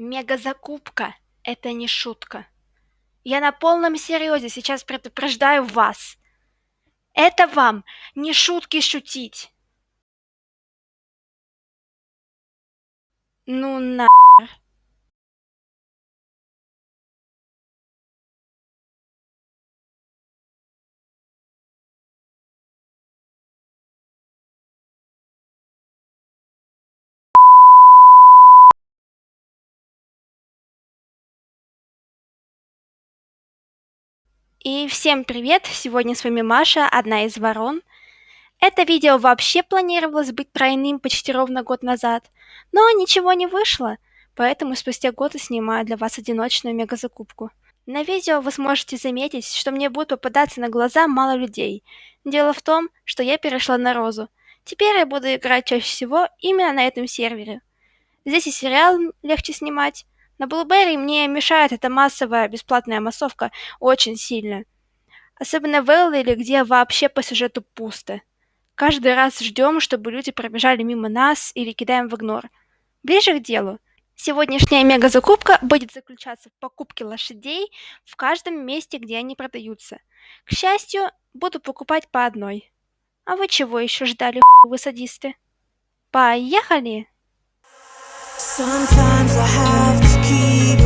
Мегазакупка — это не шутка. Я на полном серьезе сейчас предупреждаю вас. Это вам не шутки шутить. Ну на. И всем привет! Сегодня с вами Маша, одна из ворон. Это видео вообще планировалось быть тройным почти ровно год назад, но ничего не вышло, поэтому спустя год я снимаю для вас одиночную мегазакупку. На видео вы сможете заметить, что мне будет попадаться на глаза мало людей. Дело в том, что я перешла на Розу. Теперь я буду играть чаще всего именно на этом сервере. Здесь и сериал легче снимать, на Блуберри мне мешает эта массовая бесплатная массовка очень сильно. Особенно в Элвиле, где вообще по сюжету пусто. Каждый раз ждем, чтобы люди пробежали мимо нас или кидаем в игнор. Ближе к делу. Сегодняшняя мега-закупка будет заключаться в покупке лошадей в каждом месте, где они продаются. К счастью, буду покупать по одной. А вы чего еще ждали, вы садисты? Поехали! Sometimes I have to keep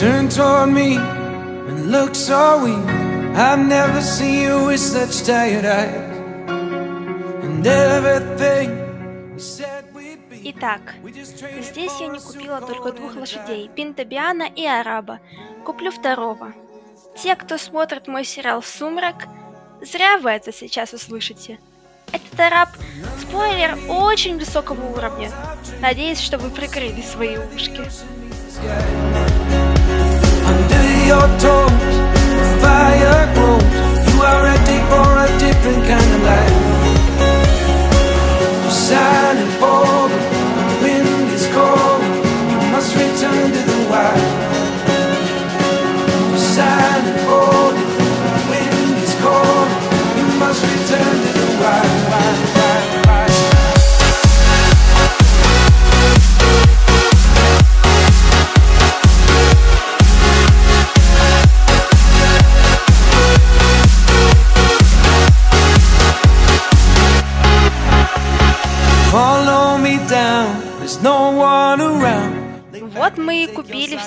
Turn toward me and look so weak. I've never seen you with such tired eyes. And everything we said we'd be. Итак, здесь я не купила только двух лошадей, Пинтобиана и Араба. Куплю второго. Те, кто смотрит мой сериал «Сумрак», зря вы это сейчас услышите. Этот араб – спойлер очень высокого уровня. Надеюсь, что вы прикрыли свои ушки. Your toes, the fire grows.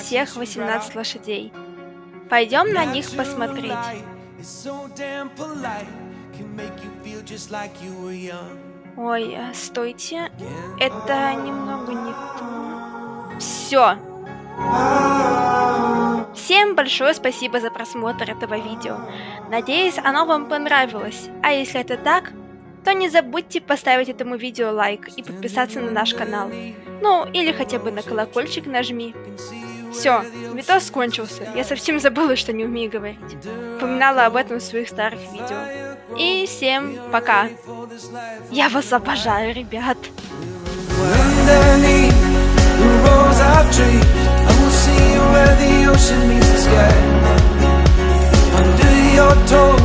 Всех 18 лошадей. Пойдем на них посмотреть. Ой, э, стойте. Это немного не то. Все. Всем большое спасибо за просмотр этого видео. Надеюсь, оно вам понравилось. А если это так, то не забудьте поставить этому видео лайк и подписаться на наш канал. Ну, или хотя бы на колокольчик нажми. Все, видос кончился. Я совсем забыла, что не умею говорить. Упоминала об этом в своих старых видео. И всем пока. Я вас обожаю, ребят. Under your toes.